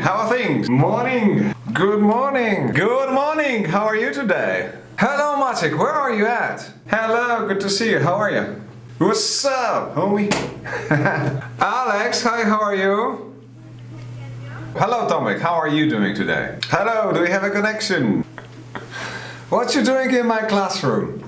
How are things? Morning. Good morning. Good morning. How are you today? Hello, Maciek. Where are you at? Hello. Good to see you. How are you? What's up, homie? Alex, hi. How are you? Hello, Tomek. How are you doing today? Hello. Do we have a connection? What you doing in my classroom?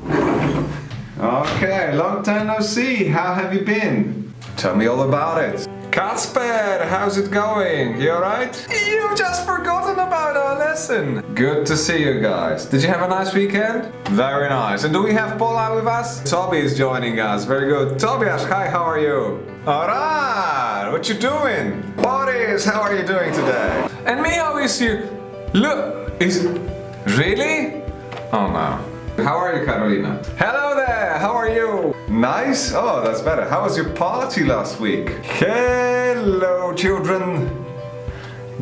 Okay, long time no see. How have you been? Tell me all about it. Kasper, how's it going? You alright? You've just forgotten about our lesson. Good to see you guys. Did you have a nice weekend? Very nice. And do we have Paula with us? Toby is joining us. Very good. Tobias, hi, how are you? Alright, what you doing? Boris, how are you doing today? And me, how is you? Look, is... Really? Oh no. How are you, Carolina? Hello there, how are you? Nice? Oh, that's better. How was your party last week? Hello, children.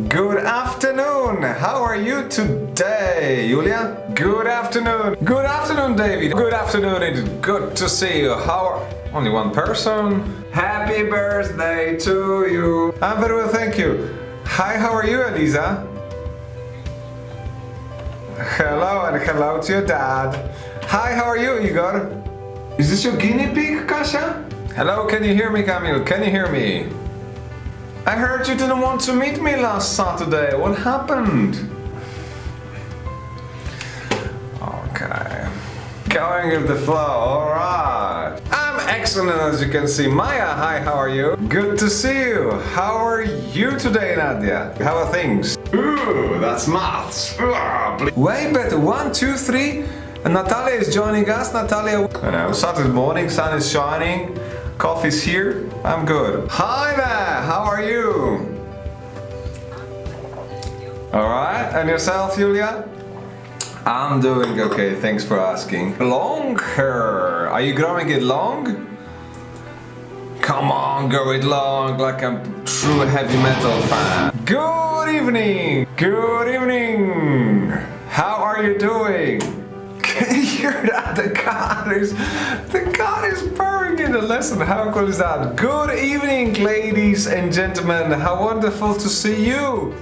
Good afternoon. How are you today, Julia? Good afternoon. Good afternoon, David. Good afternoon. It's good to see you. How are... Only one person. Happy birthday to you. I'm very well, thank you. Hi, how are you, Elisa? Hello and hello to your dad. Hi, how are you, Igor? Is this your guinea pig, Kasia? Hello, can you hear me, Camille? Can you hear me? I heard you didn't want to meet me last Saturday. What happened? Okay. Going with the flow, alright. Excellent as you can see. Maya, hi, how are you? Good to see you. How are you today, Nadia? How are things? Ooh, that's maths. Way better. One, two, three. And Natalia is joining us. Natalia, you know, Saturday morning, sun is shining. Coffee's here. I'm good. Hi there. How are you? All right. And yourself, Julia? I'm doing okay. Thanks for asking. Long hair. Are you growing it long? Come on, grow it long like a true heavy metal fan. Good evening. Good evening. How are you doing? Can you hear that? The car is the car is purring in the lesson. How cool is that? Good evening, ladies and gentlemen. How wonderful to see you.